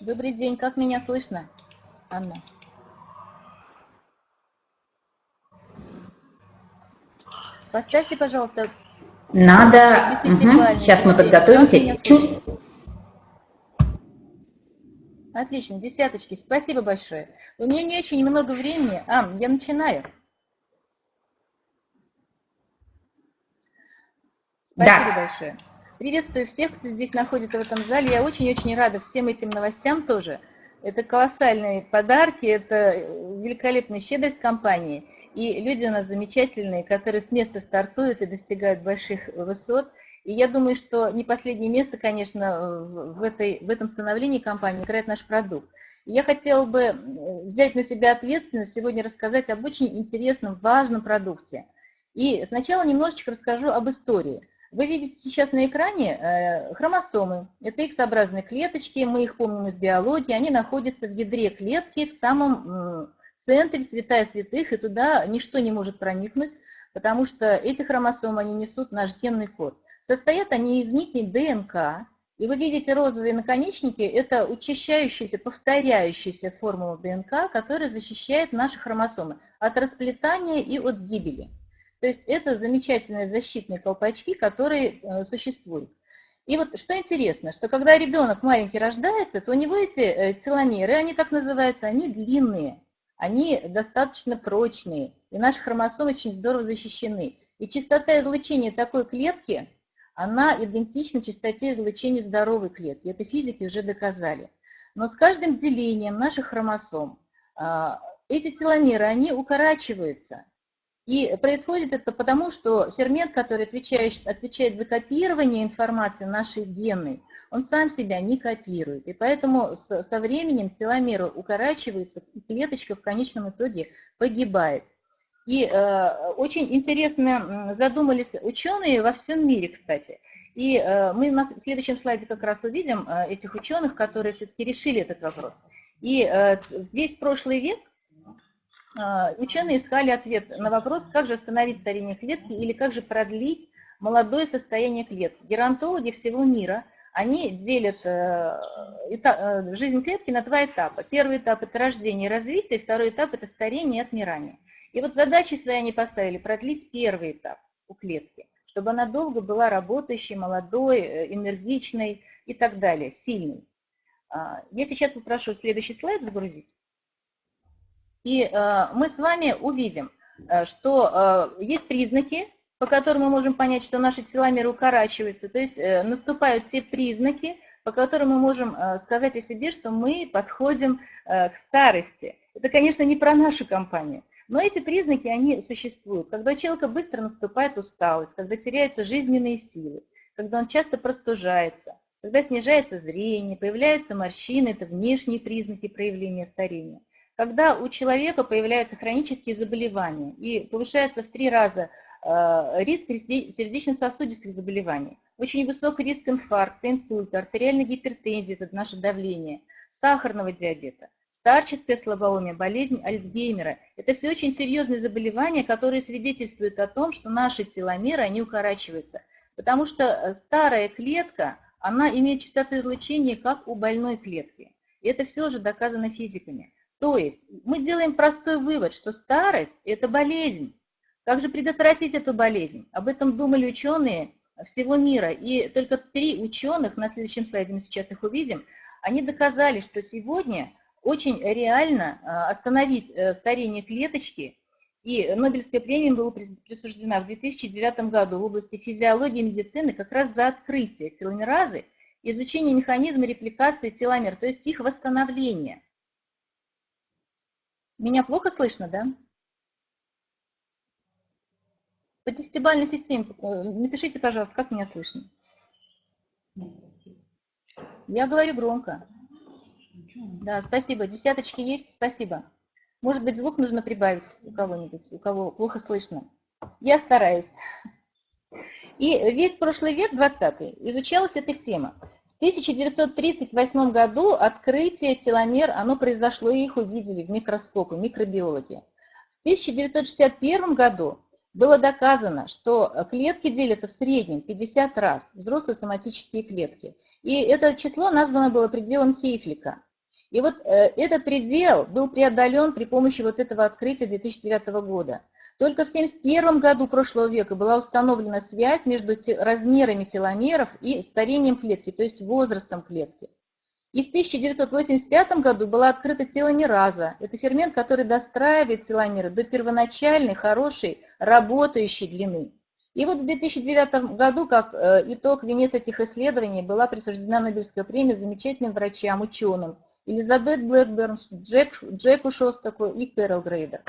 Добрый день, как меня слышно, Анна? Поставьте, пожалуйста. Надо. Угу. Сейчас мы подготовимся. Чуть. Отлично, десяточки. Спасибо большое. У меня не очень много времени. А, я начинаю. Спасибо да. большое. Приветствую всех, кто здесь находится в этом зале. Я очень-очень рада всем этим новостям тоже. Это колоссальные подарки, это великолепная щедрость компании. И люди у нас замечательные, которые с места стартуют и достигают больших высот. И я думаю, что не последнее место, конечно, в, этой, в этом становлении компании играет наш продукт. И я хотела бы взять на себя ответственность сегодня рассказать об очень интересном, важном продукте. И сначала немножечко расскажу об истории. Вы видите сейчас на экране э, хромосомы. Это X-образные клеточки, мы их помним из биологии. Они находятся в ядре клетки, в самом центре, святая святых, и туда ничто не может проникнуть, потому что эти хромосомы, они несут наш генный код. Состоят они из нитей ДНК, и вы видите розовые наконечники, это учащающаяся, повторяющаяся формула ДНК, которая защищает наши хромосомы от расплетания и от гибели. То есть это замечательные защитные колпачки, которые э, существуют. И вот что интересно, что когда ребенок маленький рождается, то у него эти э, теломеры, они так называются, они длинные, они достаточно прочные, и наши хромосомы очень здорово защищены. И частота излучения такой клетки – она идентична частоте излучения здоровой клетки. Это физики уже доказали. Но с каждым делением наших хромосом а, эти теломеры, они укорачиваются. И происходит это потому, что фермент, который отвечает, отвечает за копирование информации нашей генной, он сам себя не копирует. И поэтому со временем теломеры укорачиваются, и клеточка в конечном итоге погибает. И э, очень интересно задумались ученые во всем мире, кстати. И э, мы на следующем слайде как раз увидим э, этих ученых, которые все-таки решили этот вопрос. И э, весь прошлый век ученые искали ответ на вопрос, как же остановить старение клетки или как же продлить молодое состояние клетки. Геронтологи всего мира – они делят э, э, жизнь клетки на два этапа. Первый этап – это рождение и развитие, второй этап – это старение и отмирание. И вот задачи свои они поставили – продлить первый этап у клетки, чтобы она долго была работающей, молодой, э, энергичной и так далее, сильной. А, я сейчас попрошу следующий слайд загрузить. И мы с вами увидим, что есть признаки, по которым мы можем понять, что наши теломеры укорачиваются. То есть э, наступают те признаки, по которым мы можем э, сказать о себе, что мы подходим э, к старости. Это, конечно, не про нашу компанию. Но эти признаки, они существуют. Когда у человека быстро наступает усталость, когда теряются жизненные силы, когда он часто простужается, когда снижается зрение, появляются морщины, это внешние признаки проявления старения когда у человека появляются хронические заболевания и повышается в три раза э, риск сердечно-сосудистых заболеваний, очень высокий риск инфаркта, инсульта, артериальной гипертензии, это наше давление, сахарного диабета, старческое слабоумие, болезнь Альцгеймера. Это все очень серьезные заболевания, которые свидетельствуют о том, что наши теломеры, они укорачиваются. Потому что э, старая клетка, она имеет частоту излучения, как у больной клетки. И это все уже доказано физиками. То есть мы делаем простой вывод, что старость – это болезнь. Как же предотвратить эту болезнь? Об этом думали ученые всего мира. И только три ученых, на следующем слайде мы сейчас их увидим, они доказали, что сегодня очень реально а, остановить э, старение клеточки. И Нобелевская премия была присуждена в 2009 году в области физиологии и медицины как раз за открытие теломеразы, изучение механизма репликации теломер, то есть их восстановление. Меня плохо слышно, да? По десятибальной системе э, напишите, пожалуйста, как меня слышно. Я говорю громко. Да, спасибо. Десяточки есть, спасибо. Может быть, звук нужно прибавить у кого-нибудь, у кого плохо слышно. Я стараюсь. И весь прошлый век, 20 изучалась эта тема. В 1938 году открытие теломер, оно произошло, и их увидели в микроскопе, микробиологи. В 1961 году было доказано, что клетки делятся в среднем 50 раз, взрослые соматические клетки. И это число названо было пределом Хейфлика. И вот э, этот предел был преодолен при помощи вот этого открытия 2009 года. Только в 1971 году прошлого века была установлена связь между размерами теломеров и старением клетки, то есть возрастом клетки. И в 1985 году была открыта теломераза. Это фермент, который достраивает теломеры до первоначальной, хорошей, работающей длины. И вот в 2009 году, как э, итог, венец этих исследований, была присуждена Нобелевская премия замечательным врачам, ученым Элизабет Блэкберн, Джек, Джеку Шостаку и Кэрол Грейдер.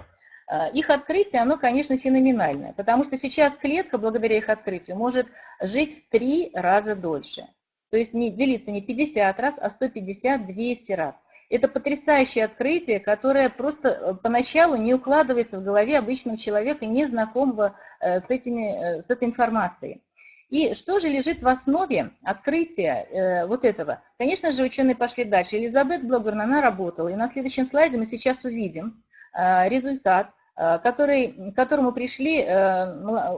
Э, их открытие, оно, конечно, феноменальное, потому что сейчас клетка, благодаря их открытию, может жить в три раза дольше. То есть не делиться не 50 раз, а 150-200 раз. Это потрясающее открытие, которое просто э, поначалу не укладывается в голове обычного человека, не знакомого э, с, этими, э, с этой информацией. И что же лежит в основе открытия вот этого? Конечно же, ученые пошли дальше. Элизабет Блогберн, она работала. И на следующем слайде мы сейчас увидим результат, который, к которому пришли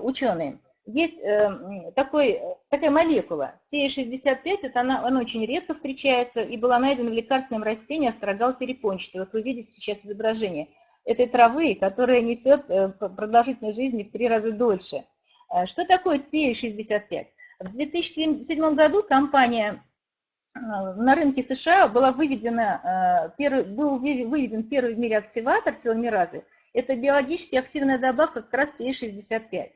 ученые есть э, такой, такая молекула, TE65, это она, она очень редко встречается и была найдена в лекарственном растении астрогал перепончатый. Вот вы видите сейчас изображение этой травы, которая несет э, продолжительность жизни в три раза дольше. Э, что такое TE65? В 2007 году компания на рынке США была выведена, первый, был выведен первый в мире активатор теломеразы. Это биологически активная добавка как раз TE65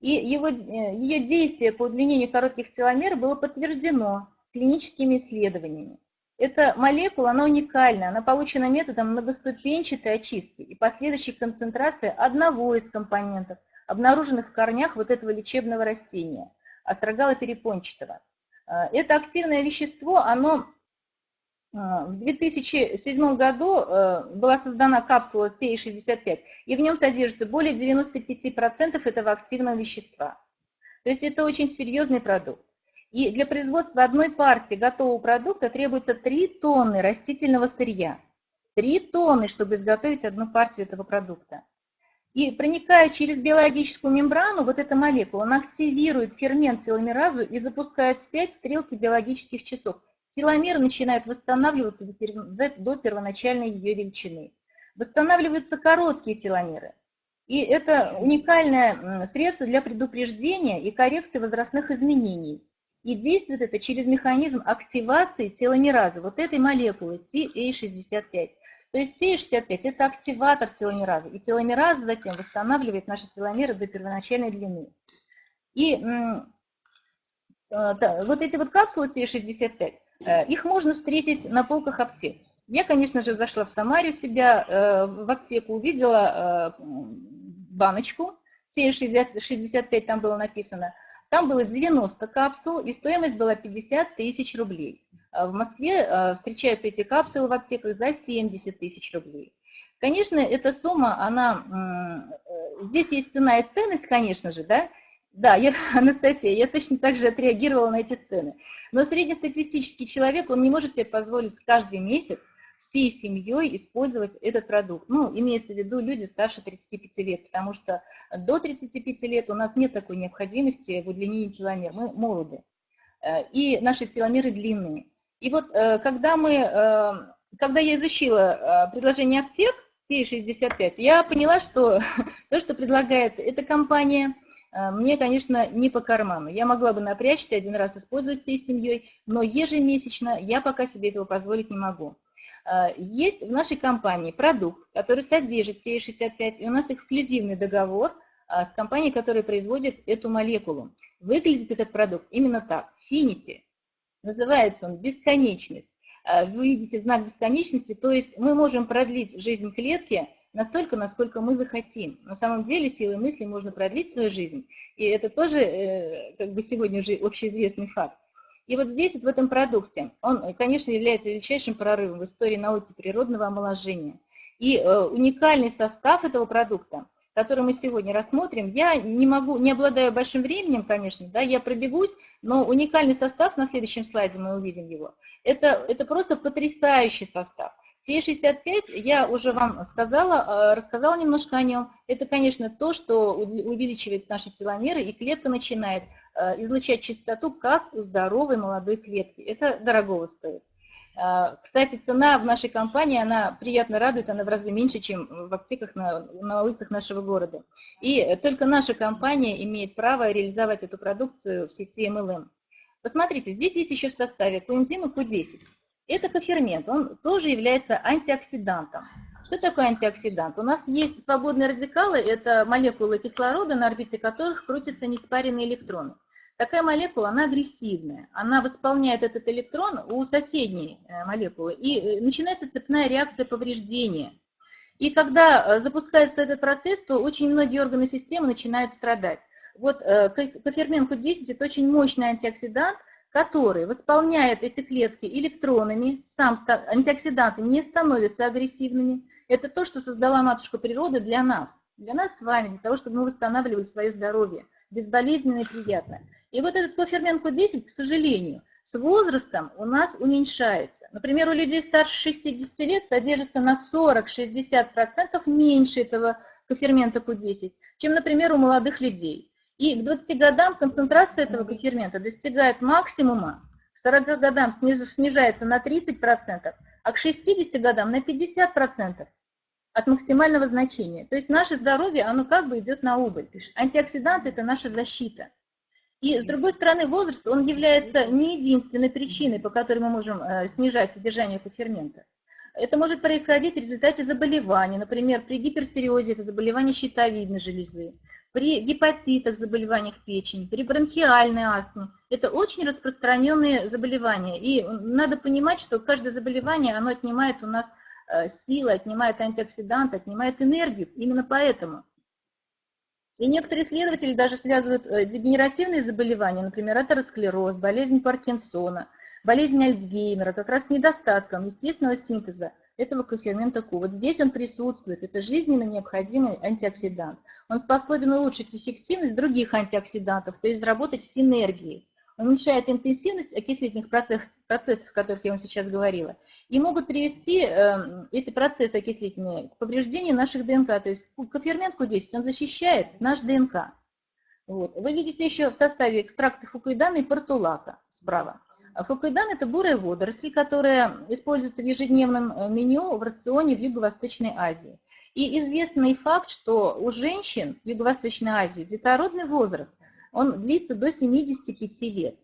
и его, э, ее действие по удлинению коротких теломер было подтверждено клиническими исследованиями. Эта молекула, она уникальна, она получена методом многоступенчатой очистки и последующей концентрации одного из компонентов, обнаруженных в корнях вот этого лечебного растения, астрогала перепончатого. Э, это активное вещество, оно в 2007 году э, была создана капсула TI65, и в нем содержится более 95% этого активного вещества. То есть это очень серьезный продукт. И для производства одной партии готового продукта требуется 3 тонны растительного сырья. 3 тонны, чтобы изготовить одну партию этого продукта. И проникая через биологическую мембрану, вот эта молекула, она активирует фермент теломеразу и запускает вспять стрелки биологических часов теломеры начинают восстанавливаться до первоначальной ее величины. Восстанавливаются короткие теломеры. И это уникальное средство для предупреждения и коррекции возрастных изменений. И действует это через механизм активации теломеразы, вот этой молекулы TA65. То есть TA65 – это активатор теломеразы, и теломераза затем восстанавливает наши теломеры до первоначальной длины. И э, вот эти вот капсулы TA65, Э, их можно встретить на полках аптек. Я, конечно же, зашла в Самаре у себя э, в аптеку, увидела э, баночку, С65 там было написано. Там было 90 капсул, и стоимость была 50 тысяч рублей. В Москве встречаются эти капсулы в аптеках за 70 тысяч рублей. Конечно, эта сумма, она, здесь есть цена и ценность, конечно же, да, да, я, Анастасия, я точно так же отреагировала на эти цены. Но среднестатистический человек, он не может себе позволить каждый месяц всей семьей использовать этот продукт. Ну, имеется в виду люди старше 35 лет, потому что до 35 лет у нас нет такой необходимости в удлинении теломер, мы молоды. Э, и наши теломеры длинные. И вот э, когда мы, э, когда я изучила предложение аптек, T65, я поняла, что то, что предлагает эта компания – мне, конечно, не по карману. Я могла бы напрячься, один раз использовать всей семьей, но ежемесячно я пока себе этого позволить не могу. Э, есть в нашей компании продукт, который содержит TE65, и у нас эксклюзивный договор э, с компанией, которая производит эту молекулу. Выглядит этот продукт именно так, Finity. Называется он бесконечность. Вы видите знак бесконечности, то есть мы можем продлить жизнь клетки настолько, насколько мы захотим. На самом деле силой мысли можно продлить свою жизнь, и это тоже э, как бы сегодня уже общеизвестный факт. И вот здесь, вот в этом продукте, он, конечно, является величайшим прорывом в истории науки природного омоложения. И э, уникальный состав этого продукта, который мы сегодня рассмотрим, я не могу, не обладаю большим временем, конечно, да, я пробегусь, но уникальный состав, на следующем слайде мы увидим его, это, это просто потрясающий состав. Те65, я уже вам сказала, э, рассказала немножко о нем. Это, конечно, то, что увеличивает наши теломеры, и клетка начинает э, излучать чистоту, как у здоровой молодой клетки. Это дорогого стоит. А, кстати, цена в нашей компании, она приятно радует, она в разы меньше, чем в аптеках на, на улицах нашего города. И только наша компания имеет право реализовать эту продукцию в сети MLM. Посмотрите, здесь есть еще в составе коэнзим и Q10. Это кофермент, он тоже является антиоксидантом. Что такое антиоксидант? У нас есть свободные радикалы, это молекулы кислорода, на орбите которых крутятся неспаренные электроны. Такая молекула, она агрессивная, она восполняет этот электрон у соседней э, молекулы, и э, начинается цепная реакция повреждения. И когда э, запускается этот процесс, то очень многие органы системы начинают страдать. Вот кофермент Q10 – это очень мощный антиоксидант, который восполняет эти клетки электронами, сам антиоксиданты не становятся агрессивными. Это то, что создала матушка природа для нас, для нас с вами, для того, чтобы мы восстанавливали свое здоровье, безболезненно и приятно. И вот этот кофермент Q10, к сожалению, с возрастом у нас уменьшается. Например, у людей старше 60 лет содержится на 40-60% меньше этого кофермента Q10, чем, например, у молодых людей. И к 20 годам концентрация этого кофермента достигает максимума, к 40 годам снижается на 30%, а к 60 годам на 50% от максимального значения. То есть наше здоровье, оно как бы идет на убыль. Антиоксиданты – это наша защита. И с другой стороны, возраст, он является не единственной причиной, по которой мы можем э, снижать содержание кофермента. Это может происходить в результате заболеваний, например, при гипертиреозе, это заболевание щитовидной железы, при гепатитах, заболеваниях печени, при бронхиальной астме. Это очень распространенные заболевания. И надо понимать, что каждое заболевание, оно отнимает у нас э, силы, отнимает антиоксиданты, отнимает энергию. Именно поэтому. И некоторые исследователи даже связывают э, дегенеративные заболевания, например, атеросклероз, болезнь Паркинсона, болезнь Альцгеймера, как раз недостатком естественного синтеза этого кофермента Q. Вот здесь он присутствует, это жизненно необходимый антиоксидант. Он способен улучшить эффективность других антиоксидантов, то есть заработать в синергии. Уменьшает интенсивность окислительных процессов, процессов, о которых я вам сейчас говорила, и могут привести э, эти процессы окислительные к повреждению наших ДНК. То есть кофермент Q10, он защищает наш ДНК. Вот. Вы видите еще в составе экстракта фукуидана и портулака справа. А фукуидан – это бурая водоросль, которая используется в ежедневном э, меню в рационе в Юго-Восточной Азии. И известный факт, что у женщин в Юго-Восточной Азии детородный возраст, он длится до 75 лет.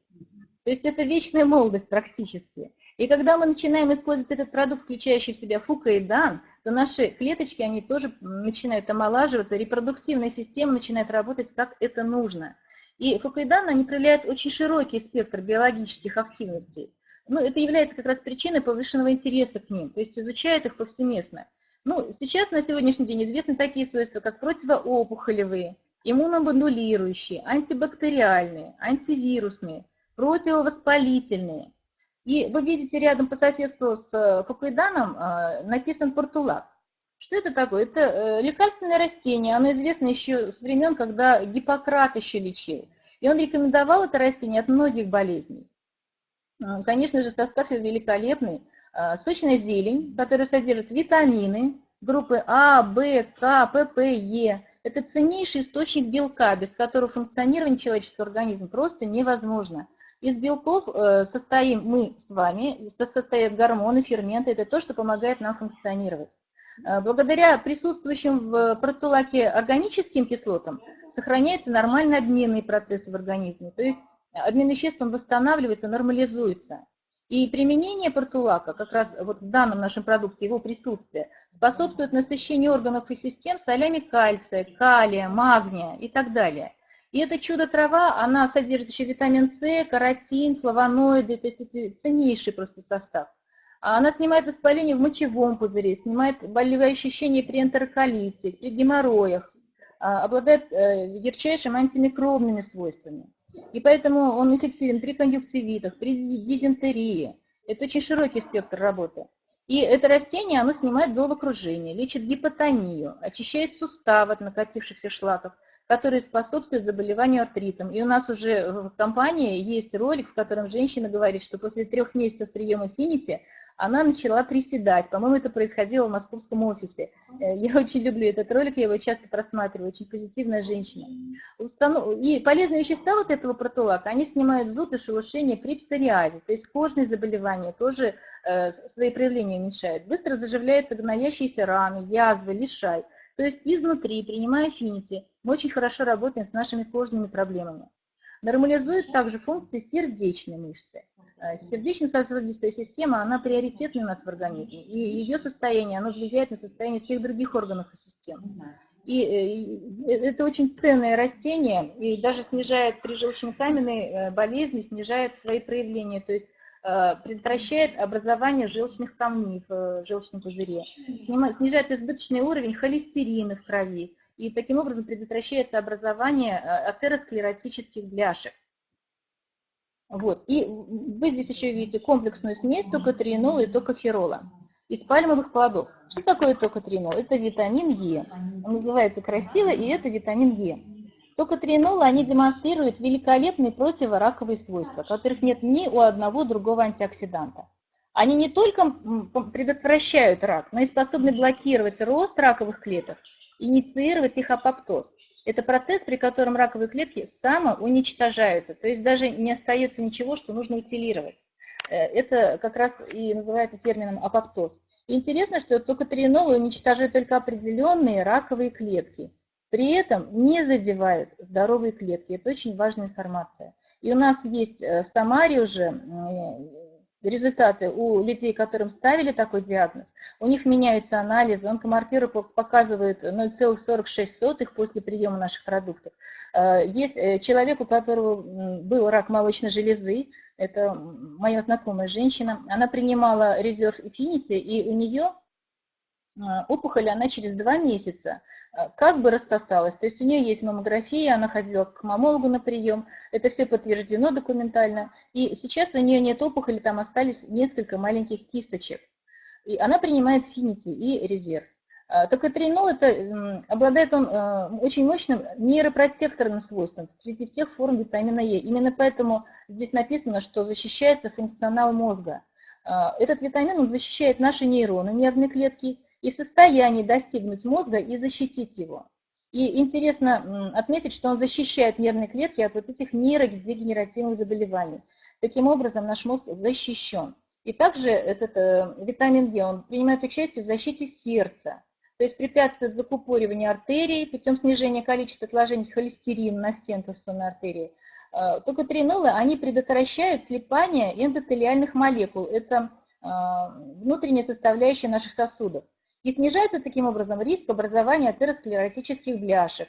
То есть это вечная молодость практически. И когда мы начинаем использовать этот продукт, включающий в себя фукаидан, то наши клеточки, они тоже начинают омолаживаться, репродуктивная система начинает работать как это нужно. И фукоидан, они проявляют очень широкий спектр биологических активностей. Ну, это является как раз причиной повышенного интереса к ним, то есть изучают их повсеместно. Ну, сейчас на сегодняшний день известны такие свойства, как противоопухолевые, иммуномодулирующие, антибактериальные, антивирусные, противовоспалительные. И вы видите рядом по соседству с фукоиданом э, написан портулак. Что это такое? Это э, лекарственное растение, оно известно еще с времен, когда Гиппократ еще лечил. И он рекомендовал это растение от многих болезней. Конечно же, состав его великолепный. А, сочная зелень, которая содержит витамины группы А, В, К, ПП, Е. Это ценнейший источник белка, без которого функционирование человеческого организма просто невозможно. Из белков э, состоим мы с вами, состоят гормоны, ферменты, это то, что помогает нам функционировать. Э, благодаря присутствующим в протулаке органическим кислотам сохраняются нормальные обменные процессы в организме, то есть обмен веществ он восстанавливается, нормализуется. И применение протулака, как раз вот в данном нашем продукте, его присутствие, способствует насыщению органов и систем солями кальция, калия, магния и так далее. И это чудо-трава, она содержит еще витамин С, каротин, флавоноиды, то есть это ценнейший просто состав. А она снимает воспаление в мочевом пузыре, снимает болевые ощущения при энтероколите, при геморроях, а, обладает э, ярчайшими антимикробными свойствами. И поэтому он эффективен при конъюнктивитах, при дизентерии. Это очень широкий спектр работы. И это растение, оно снимает головокружение, лечит гипотонию, очищает суставы от накопившихся шлаков, которые способствуют заболеванию артритом. И у нас уже в компании есть ролик, в котором женщина говорит, что после трех месяцев приема Финити она начала приседать. По-моему, это происходило в московском офисе. Э, я очень люблю этот ролик, я его часто просматриваю, очень позитивная женщина. И полезные вещества вот этого протолака, они снимают зуд и шелушение при псориазе, то есть кожные заболевания тоже э, свои проявления уменьшают. Быстро заживляются гноящиеся раны, язвы, лишай. То есть изнутри, принимая финити, мы очень хорошо работаем с нашими кожными проблемами. Нормализует также функции сердечной мышцы. Э, сердечно-сосудистая система, она приоритетна у нас в организме, и ее состояние, оно влияет на состояние всех других органов и систем. И э, это очень ценное растение, и даже снижает при желчнокаменной э, болезни, снижает свои проявления, то есть предотвращает образование желчных камней в желчном пузыре, снижает избыточный уровень холестерина в крови, и таким образом предотвращается образование атеросклеротических бляшек. Вот. И вы здесь еще видите комплексную смесь токотриенола и токоферола из пальмовых плодов. Что такое токотринол? Это витамин Е. Он называется красиво, и это витамин Е. Токотринолы, они демонстрируют великолепные противораковые свойства, которых нет ни у одного другого антиоксиданта. Они не только предотвращают рак, но и способны блокировать рост раковых клеток, инициировать их апоптоз. Это процесс, при котором раковые клетки самоуничтожаются, то есть даже не остается ничего, что нужно утилировать. Э, это как раз и называется термином апоптоз. Интересно, что только тринолы уничтожают только определенные раковые клетки, при этом не задевают здоровые клетки. Это очень важная информация. И у нас есть э, в Самаре уже результаты у людей, которым ставили такой диагноз, у них меняются анализы, онкомаркеры показывают 0,46 после приема наших продуктов. Э, есть э, человек, у которого был рак молочной железы, это моя знакомая женщина, она принимала резерв Infinity, и у нее опухоль, она через два месяца Э, как бы рассосалась. То есть у нее есть маммография, она ходила к мамологу на прием, это все подтверждено документально. И сейчас у нее нет опухоли, там остались несколько маленьких кисточек. И она принимает финити и резерв. Э, Токотринол это, обладает он очень мощным нейропротекторным свойством среди всех форм витамина Е. Именно поэтому здесь написано, что защищается функционал мозга. Этот витамин он защищает наши нейроны, нервные клетки, и в состоянии достигнуть мозга и защитить его. И интересно отметить, что он защищает нервные клетки от вот этих нейродегенеративных заболеваний. Таким образом, наш мозг защищен. И также этот э, витамин Е, он принимает участие в защите сердца, то есть препятствует закупориванию артерий путем снижения количества отложений холестерина на стенках сонной артерии. Э, только тринолы, они предотвращают слипание эндотелиальных молекул. Это э, внутренняя составляющая наших сосудов. И снижается таким образом риск образования атеросклеротических бляшек.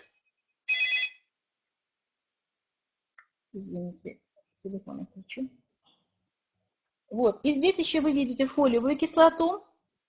Извините, телефон отключу. Вот, и здесь еще вы видите фолиевую кислоту.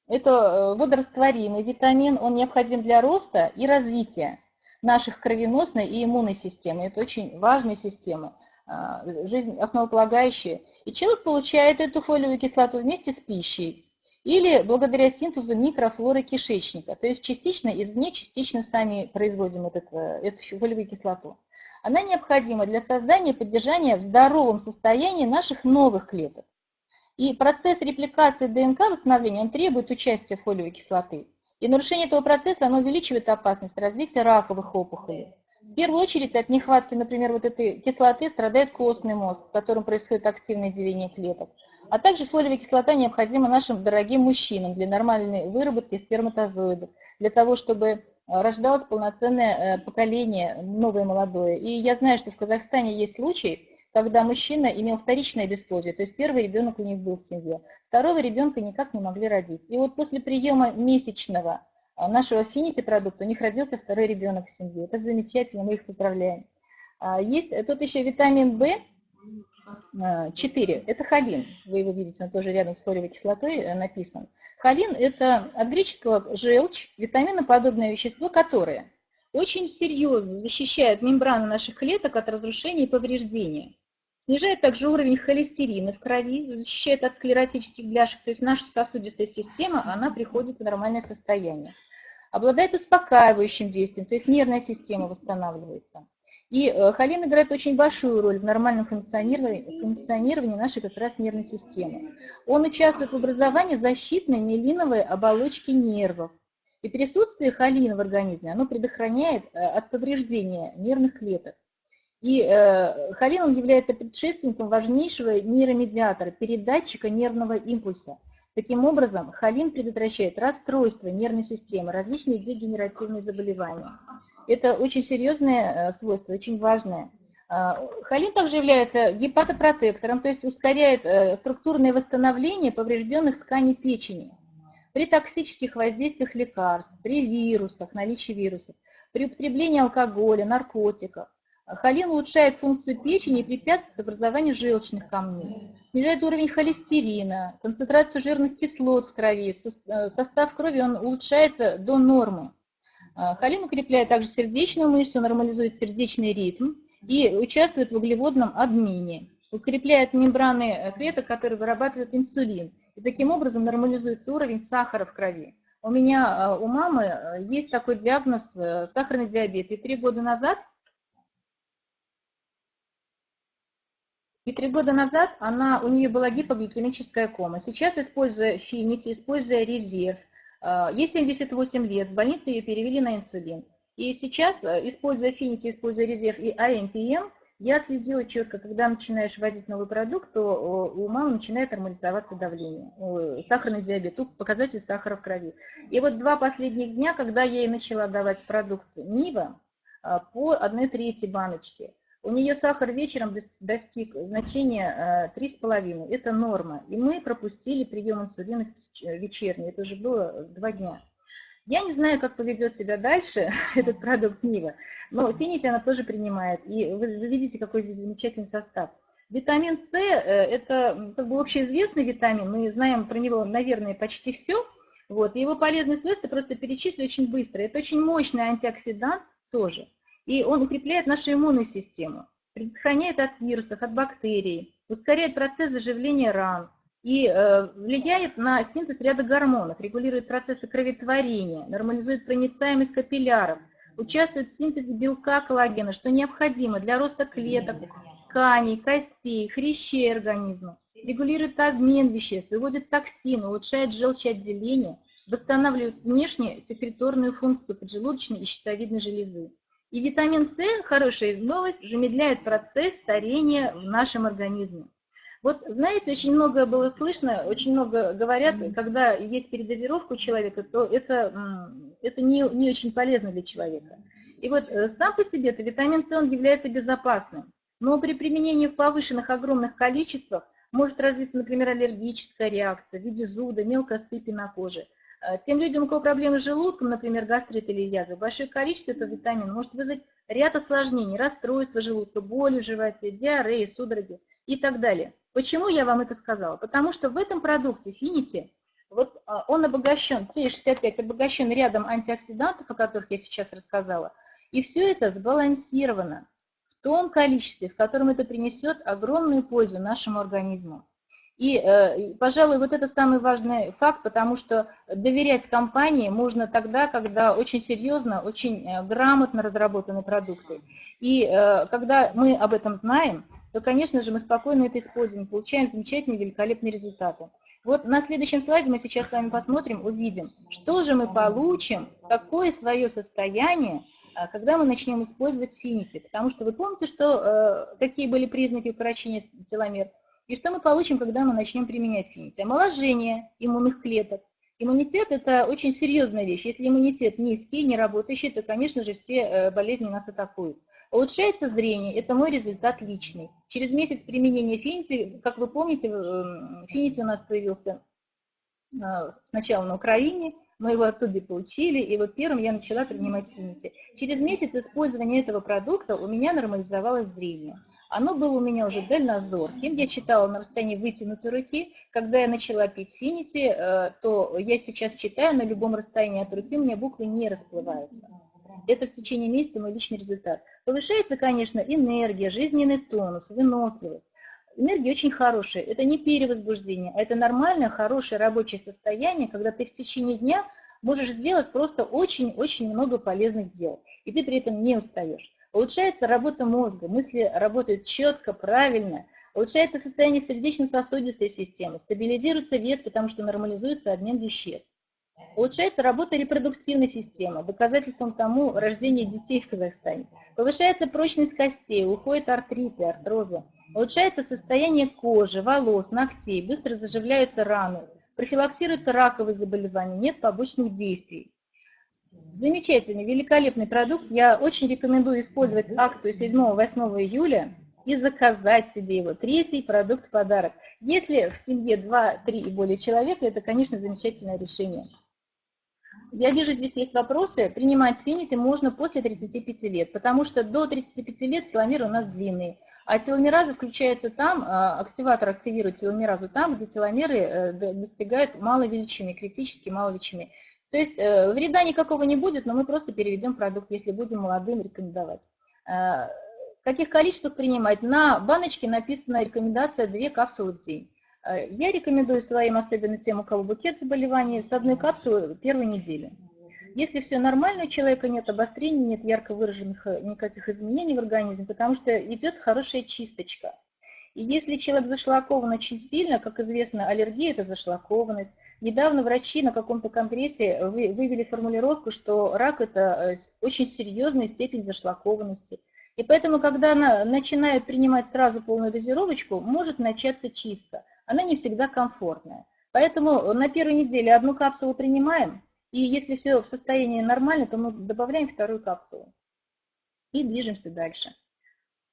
Это э, водорастворимый витамин, он необходим для роста и развития наших кровеносной и иммунной системы. Это очень важные системы, а, жизнь основополагающие. И человек получает эту фолиевую кислоту вместе с пищей или благодаря синтезу микрофлоры кишечника, то есть частично извне, частично сами производим этот, э, эту фолиевую кислоту. Она необходима для создания и поддержания в здоровом состоянии наших новых клеток. И процесс репликации ДНК восстановления, он требует участия фолиевой кислоты. И нарушение этого процесса, оно увеличивает опасность развития раковых опухолей. В первую очередь от нехватки, например, вот этой кислоты страдает костный мозг, в котором происходит активное деление клеток. А также фолиевая кислота необходима нашим дорогим мужчинам для нормальной выработки сперматозоидов, для того, чтобы э, рождалось полноценное э, поколение, новое молодое. И я знаю, что в Казахстане есть случаи, когда мужчина имел вторичное бесплодие, то есть первый ребенок у них был в семье, второго ребенка никак не могли родить. И вот после приема месячного э, нашего Affinity продукта у них родился второй ребенок в семье. Это замечательно, мы их поздравляем. А есть тут еще витамин В, 4. А, это холин. Вы его видите, он тоже рядом с фолиевой кислотой э, написан. Холин – это от греческого желчь, витаминоподобное вещество, которое очень серьезно защищает мембраны наших клеток от разрушения и повреждения. Снижает также уровень холестерина в крови, защищает от склеротических бляшек, то есть наша сосудистая система, она приходит в нормальное состояние. Обладает успокаивающим действием, то есть нервная система восстанавливается. И э, холин играет очень большую роль в нормальном функционировании, функционировании нашей как раз нервной системы. Он участвует в образовании защитной миелиновой оболочки нервов. И присутствие холина в организме, оно предохраняет э, от повреждения нервных клеток. И э, холин он является предшественником важнейшего нейромедиатора, передатчика нервного импульса. Таким образом, холин предотвращает расстройство нервной системы, различные дегенеративные заболевания. Это очень серьезное э, свойство, очень важное. А, холин также является гепатопротектором, то есть ускоряет э, структурное восстановление поврежденных тканей печени. При токсических воздействиях лекарств, при вирусах, наличии вирусов, при употреблении алкоголя, наркотиков. Холин улучшает функцию печени и препятствует образованию желчных камней, снижает уровень холестерина, концентрацию жирных кислот в крови, э, состав крови он улучшается до нормы. А, холин укрепляет также сердечную мышцу, нормализует сердечный ритм и участвует в углеводном обмене. Укрепляет мембраны э, клеток, которые вырабатывают инсулин. И таким образом нормализуется уровень сахара в крови. У меня, э, у мамы э, есть такой диагноз сахарный диабет. И три года назад И три года назад она, у нее была гипогликемическая кома. Сейчас, используя финити, используя резерв, а, ей 78 лет, в больнице ее перевели на инсулин. И сейчас, э, используя Affinity, используя резерв и AMPM, я отследила четко, когда начинаешь вводить новый продукт, то у мамы начинает нормализоваться давление, сахарный диабет, показатель сахара в крови. И вот два последних дня, когда я ей начала давать продукт Нива а, по 1 трети баночки, у нее сахар вечером достиг значения 3,5, э, это норма. И мы пропустили прием инсулина вечерний, это уже было два дня. Я не знаю, как поведет себя дальше этот продукт Нива, но Синити она тоже принимает. И вы, видите, какой здесь замечательный состав. Витамин С – э, это как бы общеизвестный витамин, мы знаем про него, наверное, почти все. Вот. его полезные свойства просто перечислю очень быстро. Это очень мощный антиоксидант тоже. И он укрепляет нашу иммунную систему, предохраняет от вирусов, от бактерий, ускоряет процесс заживления ран и э, влияет на синтез ряда гормонов, регулирует процессы кроветворения, нормализует проницаемость капилляров, участвует в синтезе белка коллагена, что необходимо для роста клеток, тканей, костей, хрящей организма, регулирует обмен веществ, выводит токсины, улучшает желчеотделение, восстанавливает внешне секреторную функцию поджелудочной и щитовидной железы. И витамин С, хорошая новость, замедляет процесс старения в нашем организме. Вот, знаете, очень много было слышно, очень много говорят, когда есть передозировка у человека, то это, это не, не очень полезно для человека. И вот э, сам по себе это витамин С, он является безопасным. Но при применении в повышенных огромных количествах может развиться, например, аллергическая реакция в виде зуда, мелкой сыпи на коже – тем людям, у кого проблемы с желудком, например, гастрит или язва, большое количество этого витамина может вызвать ряд осложнений, расстройства желудка, боли в животе, диареи, судороги и так далее. Почему я вам это сказала? Потому что в этом продукте Finity, вот а, он обогащен, T65 обогащен рядом антиоксидантов, о которых я сейчас рассказала, и все это сбалансировано в том количестве, в котором это принесет огромную пользу нашему организму. Э, и, пожалуй, вот это самый важный факт, потому что доверять компании можно тогда, когда очень серьезно, очень э, грамотно разработаны продукты. И э, когда мы об этом знаем, то, конечно же, мы спокойно это используем, получаем замечательные, великолепные результаты. Вот на следующем слайде мы сейчас с вами посмотрим, увидим, что же мы получим, какое свое состояние, когда мы начнем использовать финики. Потому что вы помните, что, какие были признаки укорочения теломер? И что мы получим, когда мы начнем применять финити? Омоложение иммунных клеток. Иммунитет – это очень серьезная вещь. Если иммунитет низкий, не работающий, то, конечно же, все э, болезни нас атакуют. Улучшается зрение – это мой результат личный. Через месяц применения финити, как вы помните, э, финити у нас появился э, сначала на Украине, мы его оттуда получили, и вот первым я начала принимать финити. Через месяц использования этого продукта у меня нормализовалось зрение. Оно было у меня уже дальнозорким. Я читала на расстоянии вытянутой руки. Когда я начала пить финити, э, то я сейчас читаю на любом расстоянии от руки, у меня буквы не расплываются. Это в течение месяца мой личный результат. Повышается, конечно, энергия, жизненный тонус, выносливость. Энергия очень хорошая. Это не перевозбуждение, а это нормальное, хорошее рабочее состояние, когда ты в течение дня можешь сделать просто очень-очень много полезных дел. И ты при этом не устаешь. Улучшается работа мозга, мысли работают четко, правильно, улучшается состояние сердечно-сосудистой системы, стабилизируется вес, потому что нормализуется обмен веществ. Улучшается работа репродуктивной системы, доказательством тому рождение детей в Казахстане. Повышается прочность костей, уходят артриты, артрозы. Улучшается состояние кожи, волос, ногтей, быстро заживляются раны, профилактируются раковые заболевания, нет побочных действий. Замечательный, великолепный продукт. Я очень рекомендую использовать акцию 7-8 июля и заказать себе его. Третий продукт в подарок. Если в семье 2, 3 и более человека, это, конечно, замечательное решение. Я вижу, здесь есть вопросы. Принимать Финити можно после 35 лет, потому что до 35 лет теломеры у нас длинные. А теломеразы включаются там, а, активатор активирует теломеразу там, где теломеры э, достигают малой величины, критически малой величины. То есть э, вреда никакого не будет, но мы просто переведем продукт, если будем молодым рекомендовать. Э, в каких количествах принимать? На баночке написана рекомендация 2 капсулы в день. Э, я рекомендую своим, особенно тем, у кого букет заболеваний, с одной капсулы первой недели. Если все нормально, у человека нет обострений, нет ярко выраженных никаких изменений в организме, потому что идет хорошая чисточка. И если человек зашлакован очень сильно, как известно, аллергия – это зашлакованность, Недавно врачи на каком-то конгрессе вывели формулировку, что рак – это э, очень серьезная степень зашлакованности. И поэтому, когда она начинает принимать сразу полную дозировочку, может начаться чистка. Она не всегда комфортная. Поэтому на первой неделе одну капсулу принимаем, и если все в состоянии нормально, то мы добавляем вторую капсулу. И движемся дальше.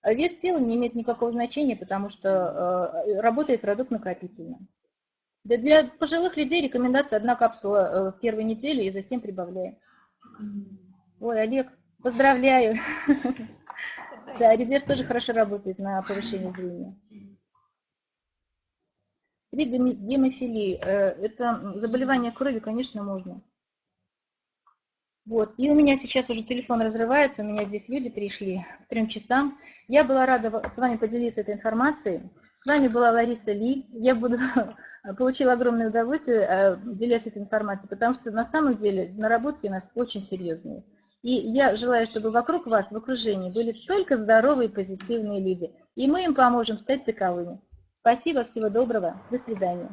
А вес тела не имеет никакого значения, потому что э, работает продукт накопительно. Для пожилых людей рекомендация одна капсула э, в первой неделе и затем прибавляем. Ой, Олег, поздравляю. Да, резерв тоже хорошо работает на повышение зрения. При гемофилии, э, это заболевание крови, конечно, можно. Вот, и у меня сейчас уже телефон разрывается, у меня здесь люди пришли к трем часам. Я была рада с вами поделиться этой информацией. С вами была Лариса Ли. Я буду получила огромное удовольствие, э, делясь этой информацией, потому что на самом деле наработки у нас очень серьезные. И я желаю, чтобы вокруг вас, в окружении, были только здоровые, позитивные люди. И мы им поможем стать таковыми. Спасибо, всего доброго, до свидания.